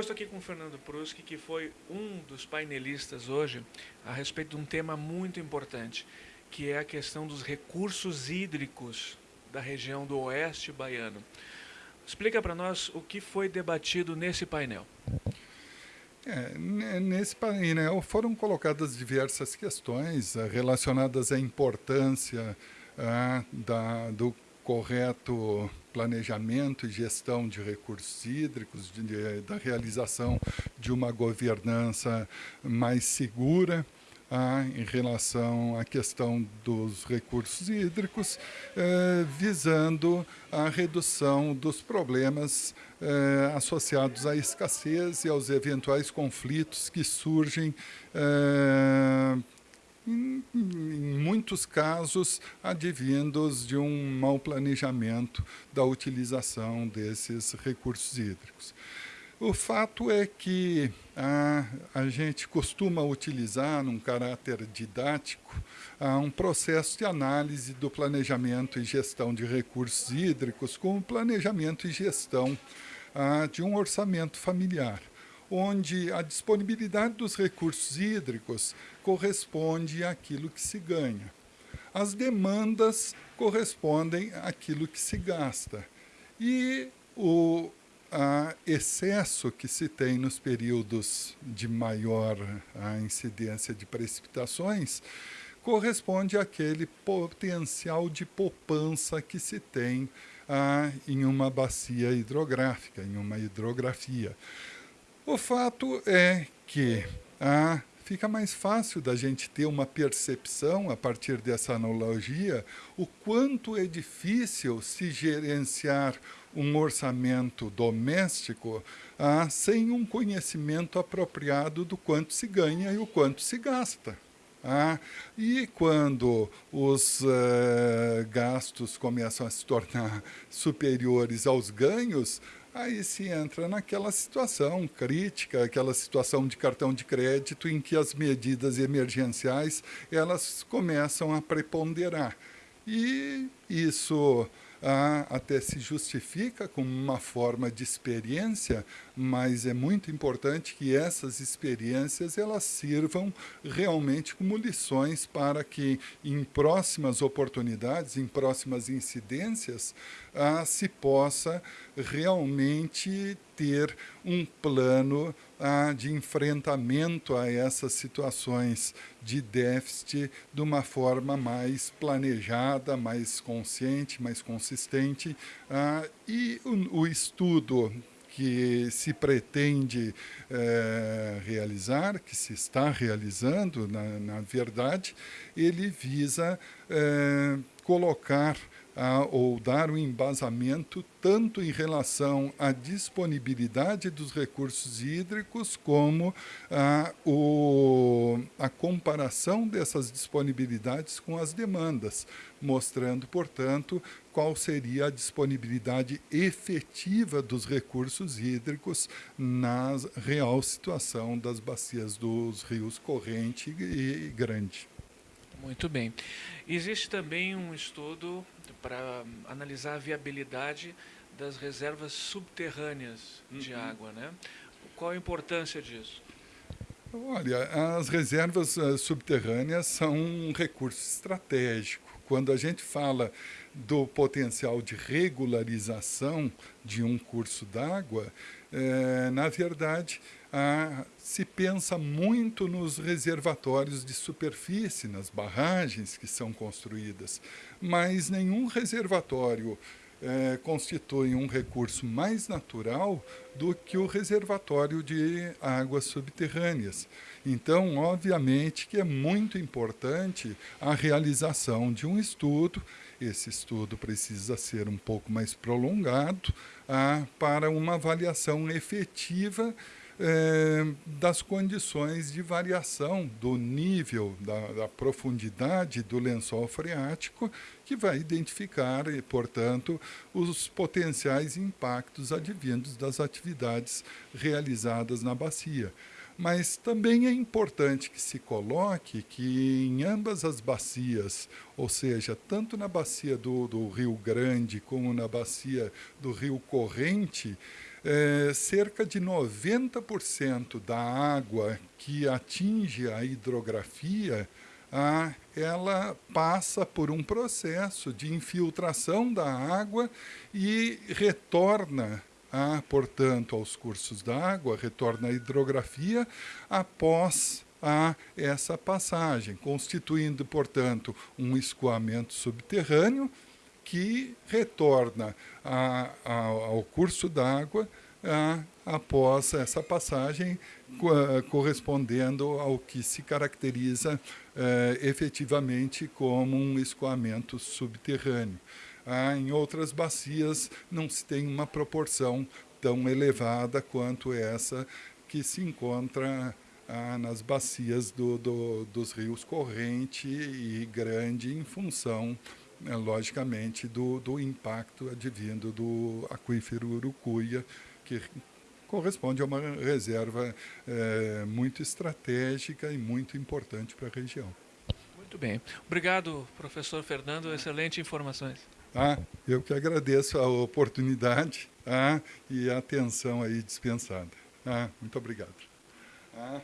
Estou aqui com o Fernando Pruski, que foi um dos painelistas hoje a respeito de um tema muito importante, que é a questão dos recursos hídricos da região do oeste baiano. Explica para nós o que foi debatido nesse painel. É, nesse painel foram colocadas diversas questões eh, relacionadas à importância ah, da, do correto planejamento e gestão de recursos hídricos, de, de, da realização de uma governança mais segura, ah, em relação à questão dos recursos hídricos, eh, visando a redução dos problemas eh, associados à escassez e aos eventuais conflitos que surgem eh, em, em, muitos casos advindos de um mau planejamento da utilização desses recursos hídricos. O fato é que a, a gente costuma utilizar, num caráter didático, um processo de análise do planejamento e gestão de recursos hídricos como planejamento e gestão de um orçamento familiar, onde a disponibilidade dos recursos hídricos corresponde àquilo que se ganha. As demandas correspondem àquilo que se gasta. E o, excesso que se tem nos períodos de maior incidência de precipitações corresponde àquele potencial de poupança que se tem ah, em uma bacia hidrográfica, em uma hidrografia. O fato é que ah, fica mais fácil da gente ter uma percepção, a partir dessa analogia, o quanto é difícil se gerenciar um orçamento doméstico ah, sem um conhecimento apropriado do quanto se ganha e o quanto se gasta. Ah, e quando os uh, gastos começam a se tornar superiores aos ganhos, aí se entra naquela situação crítica, aquela situação de cartão de crédito em que as medidas emergenciais elas começam a preponderar. E isso ah, até se justifica como uma forma de experiência, mas é muito importante que essas experiências elas sirvam realmente como lições para que em próximas oportunidades, em próximas incidências, ah, se possa realmente ter um plano de enfrentamento a essas situações de déficit de uma forma mais planejada, mais consciente, mais consistente. E o, estudo que se pretende é, realizar, que se está realizando, na, na verdade, ele visa é, colocar ou dar um embasamento tanto em relação à disponibilidade dos recursos hídricos como a, o, a comparação dessas disponibilidades com as demandas, mostrando, portanto, qual seria a disponibilidade efetiva dos recursos hídricos na real situação das bacias dos rios corrente e grande. Muito bem. Existe também um estudo para analisar a viabilidade das reservas subterrâneas uhum. de água. Né? Qual a importância disso? Olha, as reservas uh, subterrâneas são um recurso estratégico. Quando a gente fala do potencial de regularização de um curso d'água, é, na verdade, se pensa muito nos reservatórios de superfície, nas barragens que são construídas, mas nenhum reservatório é, constitui um recurso mais natural do que o reservatório de águas subterrâneas. Então, obviamente que é muito importante a realização de um estudo, esse estudo precisa ser um pouco mais prolongado, ah, para uma avaliação efetiva é, das condições de variação do nível, da, da, profundidade do lençol freático, que vai identificar, portanto, os potenciais impactos advindos das atividades realizadas na bacia. Mas também é importante que se coloque que em ambas as bacias, ou seja, tanto na bacia do, do Rio Grande como na bacia do Rio Corrente, é, cerca de 90% da água que atinge a hidrografia, ah, ela passa por um processo de infiltração da água e retorna ah, portanto, aos cursos d'água, retorna à hidrografia após a essa passagem, constituindo, portanto, um escoamento subterrâneo que retorna a, a, ao curso d'água após essa passagem, correspondendo ao que se caracteriza eh, efetivamente como um escoamento subterrâneo. Ah, em outras bacias não se tem uma proporção tão elevada quanto essa que se encontra ah, nas bacias do, do, dos rios Corrente e Grande, em função, logicamente, do, do impacto advindo do aquífero Urucuia, que corresponde a uma reserva é, muito estratégica e muito importante para a região. Muito bem. Obrigado, professor Fernando. Excelentes informações. Ah, eu que agradeço a oportunidade ah, e a atenção aí dispensada. Ah, muito obrigado. Ah.